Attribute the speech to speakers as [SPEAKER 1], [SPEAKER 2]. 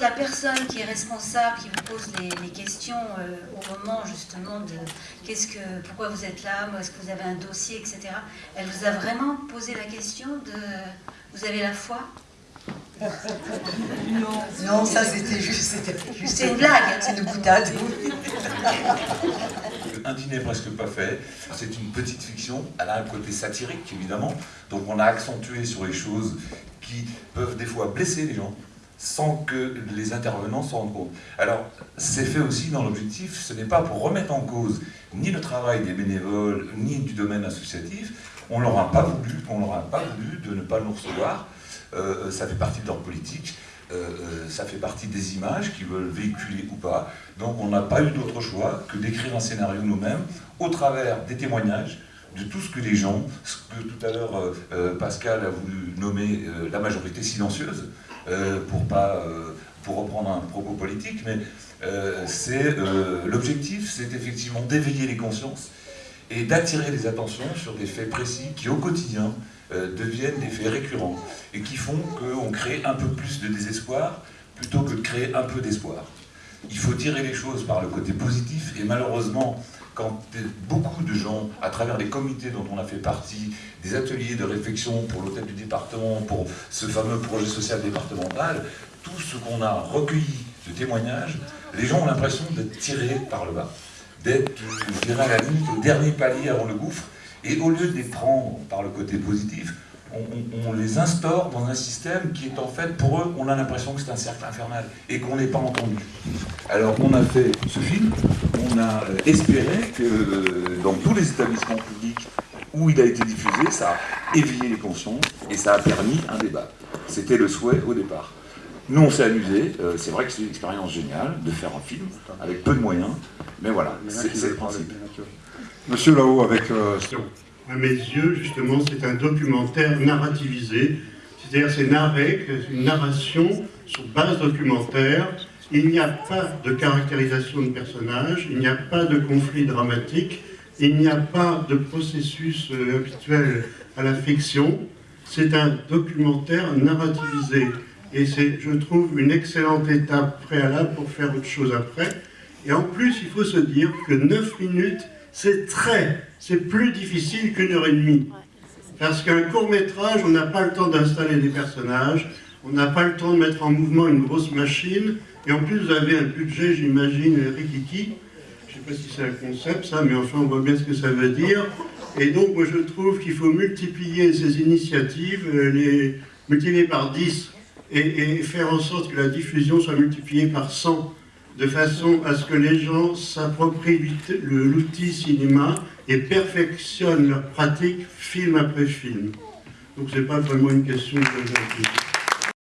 [SPEAKER 1] La personne qui est responsable, qui vous pose les, questions euh, au moment justement de qu'est-ce que, pourquoi vous êtes là, est-ce que vous avez un dossier, etc. Elle vous a vraiment posé la question de vous avez la foi?
[SPEAKER 2] Non, non, ça c'était juste,
[SPEAKER 1] c'est une blague.
[SPEAKER 2] C'est une boutade.
[SPEAKER 3] Un dîner presque pas fait, c'est une petite fiction, elle a un côté satirique évidemment, donc on a accentué sur les choses qui peuvent des fois blesser les gens, sans que les intervenants s'en rendent compte. Alors, c'est fait aussi dans l'objectif, ce n'est pas pour remettre en cause ni le travail des bénévoles, ni du domaine associatif, on leur a pas voulu, on leur a pas voulu de ne pas nous recevoir, euh, ça fait partie de leur politique, euh, euh, ça fait partie des images qu'ils veulent véhiculer ou pas, donc on n'a pas eu d'autre choix que d'écrire un scénario nous-mêmes, au travers des témoignages, de tout ce que les gens, ce que tout à l'heure Pascal a voulu nommer la majorité silencieuse, pour, pas, euh, pour reprendre un propos politique, mais euh, c'est l'objectif, c'est effectivement d'éveiller les consciences et d'attirer les attentions sur des faits précis qui, au quotidien, deviennent des faits récurrents et qui font qu'on crée un peu plus de désespoir plutôt que de créer un peu d'espoir. Il faut tirer les choses par le côté positif. Et malheureusement, quand beaucoup de gens, à travers les comités dont on a fait partie, des ateliers de réflexion pour l'hôtel du département, pour ce fameux projet social départemental, tout ce qu'on a recueilli de témoignages, les gens ont l'impression d'être tirés par le bas, d'être, je dirais à la limite, au dernier palier avant le gouffre, et au lieu de les prendre par le côté positif, on, les instaure dans un système qui est en fait, pour eux, on a l'impression que c'est un cercle infernal et qu'on n'est pas entendu. Alors on a fait ce film, on a euh, espéré que euh, dans tous les établissements publics où il a été diffusé, ça a éveillé les consciences et ça a permis un débat. C'était le souhait au départ. Nous, on s'est amusé. Euh, c'est vrai que c'est une expérience géniale de faire un film avec peu de moyens, mais voilà, c'est le principe.
[SPEAKER 4] Monsieur là-haut, avec
[SPEAKER 5] à mes yeux, justement, c'est un documentaire narrativisé. C'est-à-dire, c'est narré, une narration sur base documentaire. Il n'y a pas de caractérisation de personnage, il n'y a pas de conflit dramatique, il n'y a pas de processus euh, habituel à la fiction. C'est un documentaire narrativisé. Et c'est, je trouve, une excellente étape préalable pour faire autre chose après. Et en plus, il faut se dire que 9 minutes, c'est très, c'est plus difficile qu'une heure et demie. Parce qu'un court métrage, on n'a pas le temps d'installer des personnages, on n'a pas le temps de mettre en mouvement une grosse machine, et en plus vous avez un budget, j'imagine, rikiki. Je ne sais pas si c'est un concept ça, mais enfin on voit bien ce que ça veut dire. Et donc moi je trouve qu'il faut multiplier ces initiatives, euh, les multiplier par 10, et, et faire en sorte que la diffusion soit multipliée par 100 de façon à ce que les gens s'approprient l'outil cinéma et perfectionnent leur pratique film après film. Donc ce n'est pas vraiment une question de